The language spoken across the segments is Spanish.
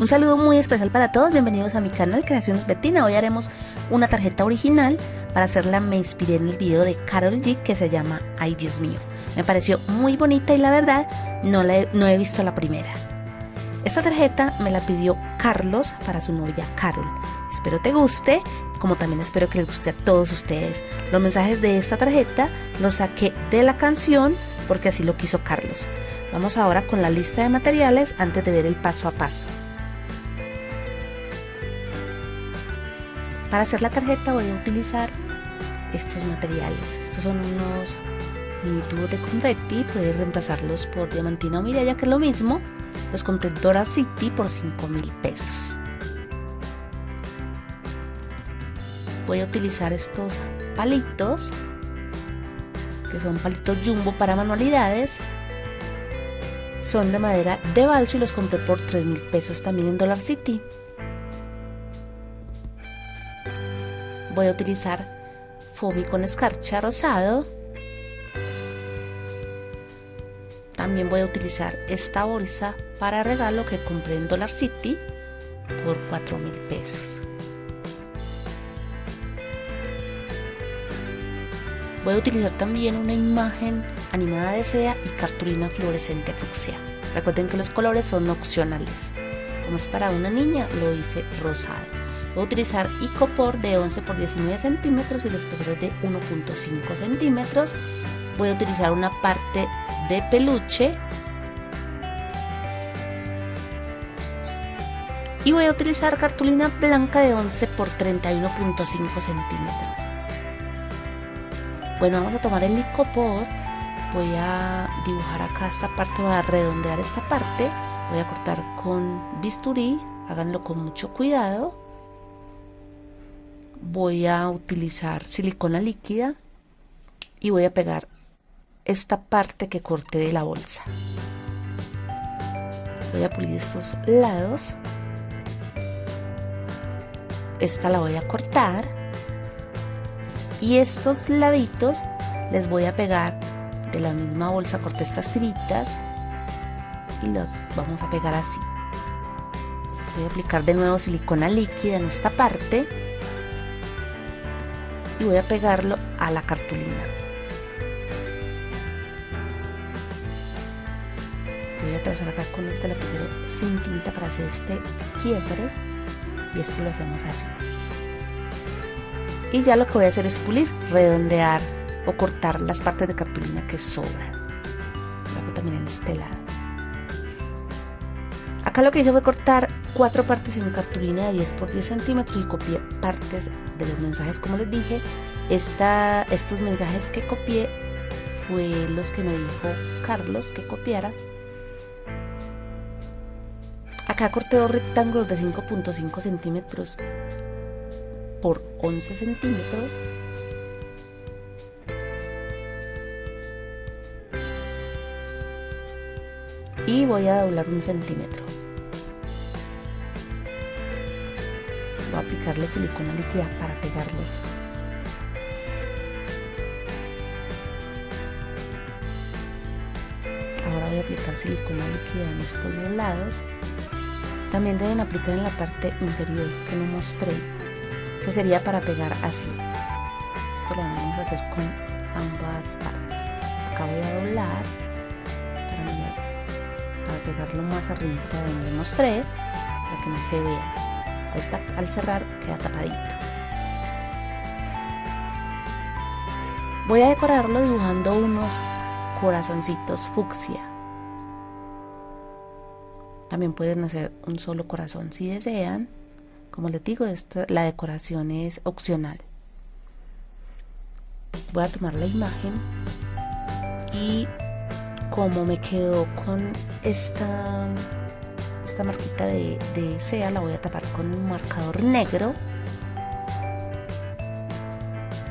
Un saludo muy especial para todos, bienvenidos a mi canal Creaciones Betina. Hoy haremos una tarjeta original, para hacerla me inspiré en el video de Carol G que se llama Ay Dios mío. Me pareció muy bonita y la verdad no, he, no he visto la primera. Esta tarjeta me la pidió Carlos para su novia Carol. Espero te guste, como también espero que les guste a todos ustedes. Los mensajes de esta tarjeta los saqué de la canción porque así lo quiso Carlos. Vamos ahora con la lista de materiales antes de ver el paso a paso. Para hacer la tarjeta voy a utilizar estos materiales. Estos son unos mini tubos de confetti, puedes reemplazarlos por diamantina o mirella que es lo mismo. Los compré en Dora City por 5 mil pesos. Voy a utilizar estos palitos, que son palitos jumbo para manualidades. Son de madera de balso y los compré por 3 mil pesos también en Dollar City. Voy a utilizar foamy con escarcha rosado. También voy a utilizar esta bolsa para regalo que compré en Dollar City por 4 mil pesos. Voy a utilizar también una imagen animada de seda y cartulina fluorescente fucsia. Recuerden que los colores son opcionales. Como es para una niña, lo hice rosado. Voy a utilizar icopor de 11 por 19 centímetros y el espesor de 1.5 centímetros. Voy a utilizar una parte de peluche. Y voy a utilizar cartulina blanca de 11 por 31.5 centímetros. Bueno, vamos a tomar el icopor. Voy a dibujar acá esta parte, voy a redondear esta parte. Voy a cortar con bisturí, háganlo con mucho cuidado voy a utilizar silicona líquida y voy a pegar esta parte que corté de la bolsa. Voy a pulir estos lados. Esta la voy a cortar. Y estos laditos les voy a pegar de la misma bolsa. Corté estas tiritas y los vamos a pegar así. Voy a aplicar de nuevo silicona líquida en esta parte y voy a pegarlo a la cartulina. Voy a trazar acá con este lapicero sin tinta para hacer este quiebre y este lo hacemos así. Y ya lo que voy a hacer es pulir, redondear o cortar las partes de cartulina que sobran. Lo hago también en este lado. Acá lo que hice fue cortar cuatro partes en cartulina de 10 por 10 centímetros y copié partes de los mensajes. Como les dije Esta, estos mensajes que copié fue los que me dijo Carlos que copiara. Acá corté dos rectángulos de 5.5 centímetros por 11 centímetros. Y voy a doblar un centímetro aplicarle silicona líquida para pegarlos. Ahora voy a aplicar silicona líquida en estos dos lados. También deben aplicar en la parte inferior que no mostré, que sería para pegar así. Esto lo vamos a hacer con ambas partes. Acá voy a doblar para, para pegarlo más arriba de donde mostré, para que no se vea al, cerrar queda tapadito. Voy a decorarlo dibujando unos corazoncitos fucsia. También pueden hacer un solo corazón si desean. Como les digo, esta, la decoración es opcional. Voy a tomar la imagen y como me quedo con esta esta marquita de, sea la voy a tapar con un marcador negro.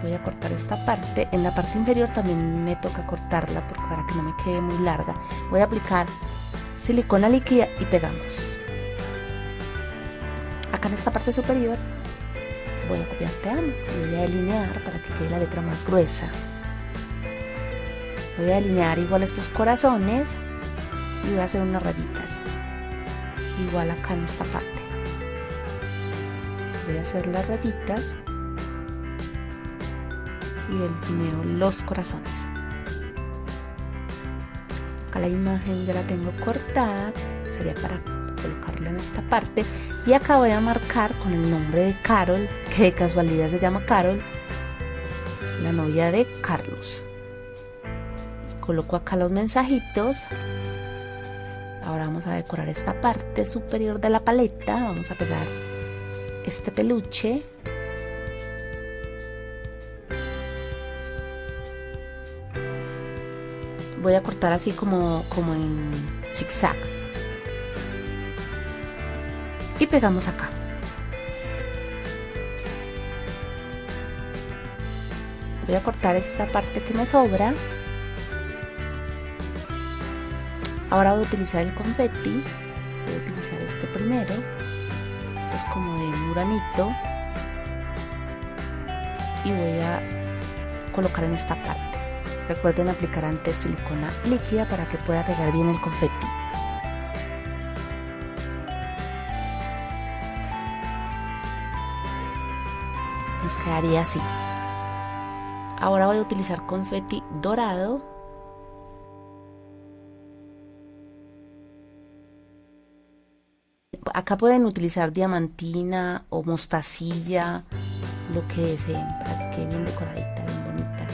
Voy a cortar esta parte. En la parte inferior también me toca cortarla porque para que no me quede muy larga. Voy a aplicar silicona líquida y pegamos. Acá en esta parte superior voy a copiar te amo voy a delinear para que quede la letra más gruesa. Voy a delinear igual estos corazones y voy a hacer unas rayitas igual acá en esta parte. Voy a hacer las rayitas y delineo los corazones. Acá la imagen ya la tengo cortada sería para colocarla en esta parte. Y acá voy a marcar con el nombre de Carol que de casualidad se llama Carol la novia de Carlos. Coloco acá los mensajitos ahora vamos a decorar esta parte superior de la paleta. Vamos a pegar este peluche. Voy a cortar así como, como en zigzag. Y pegamos acá. Voy a cortar esta parte que me sobra ahora voy a utilizar el confetti voy a utilizar este primero esto es como de muranito y voy a colocar en esta parte. Recuerden aplicar antes silicona líquida para que pueda pegar bien el confetti nos quedaría así. Ahora voy a utilizar confeti dorado acá pueden utilizar diamantina o mostacilla lo que deseen para que quede bien decoradita bien bonita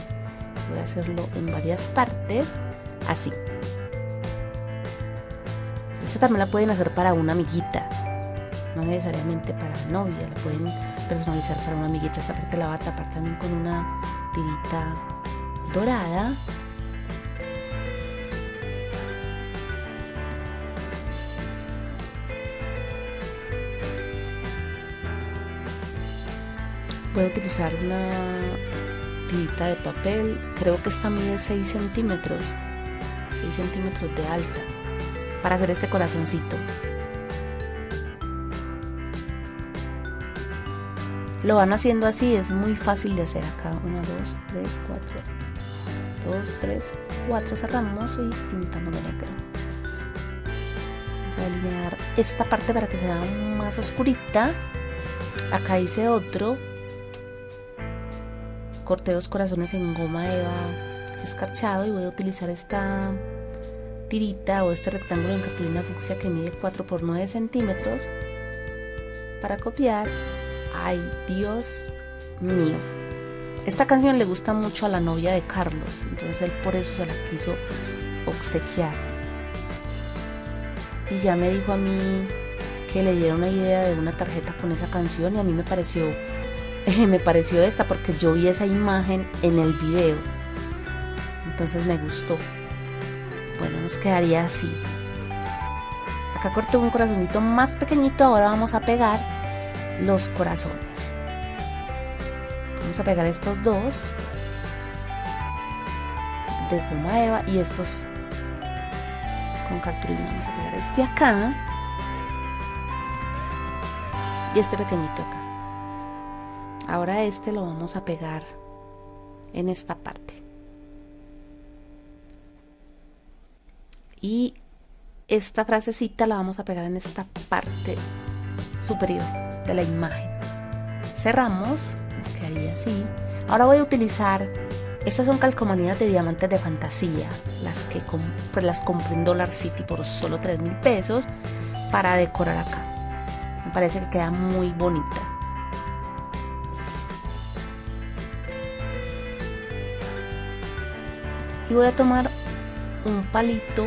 voy a hacerlo en varias partes así esta también la pueden hacer para una amiguita no necesariamente para novia la pueden personalizar para una amiguita. Esta parte la va a tapar también con una tirita dorada. Voy a utilizar una tirita de papel, creo que esta mide 6 centímetros, 6 centímetros de alta, para hacer este corazoncito. Lo van haciendo así, es muy fácil de hacer acá. 1, 2, 3, 4. 2, 3, 4 cerramos y pintamos de negro. Vamos a delinear esta parte para que sea más oscurita. Acá hice otro. Corté dos corazones en goma eva escarchado y voy a utilizar esta tirita o este rectángulo en cartulina fucsia que mide 4 por 9 centímetros para copiar Ay, Dios mío. Esta canción le gusta mucho a la novia de Carlos, entonces él por eso se la quiso obsequiar. Y ya me dijo a mí que le diera una idea de una tarjeta con esa canción y a mí me pareció me pareció esta porque yo vi esa imagen en el video. Entonces me gustó. Bueno, nos quedaría así. Acá corté un corazoncito más pequeñito, ahora vamos a pegar los corazones. Vamos a pegar estos dos de goma eva y estos con cartulina. Vamos a pegar este acá y este pequeñito acá. Ahora este lo vamos a pegar en esta parte. Y esta frasecita la vamos a pegar en esta parte superior de la imagen. Cerramos, nos quedaría así. Ahora voy a utilizar, estas son calcomanías de diamantes de fantasía, las que pues las compré en Dollar City por solo 3 mil pesos para decorar acá. Me parece que queda muy bonita. Voy a tomar un palito,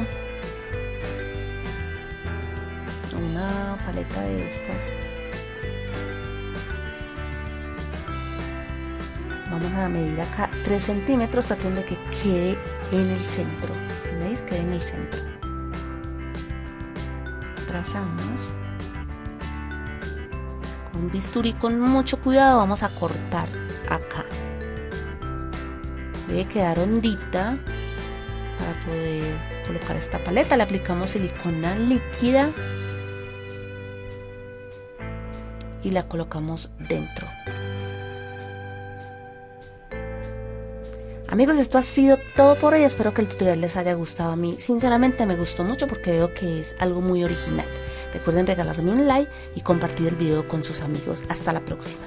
una paleta de estas. Vamos a medir acá 3 centímetros tratando de que quede en el centro. ¿veis? quede en el centro. Trazamos. Con bisturí con mucho cuidado vamos a cortar acá debe quedar hondita para poder colocar esta paleta le aplicamos silicona líquida y la colocamos dentro Amigos, esto ha sido todo por hoy. Espero que el tutorial les haya gustado a mí. Sinceramente me gustó mucho porque veo que es algo muy original. Recuerden regalarme un like y compartir el video con sus amigos. Hasta la próxima.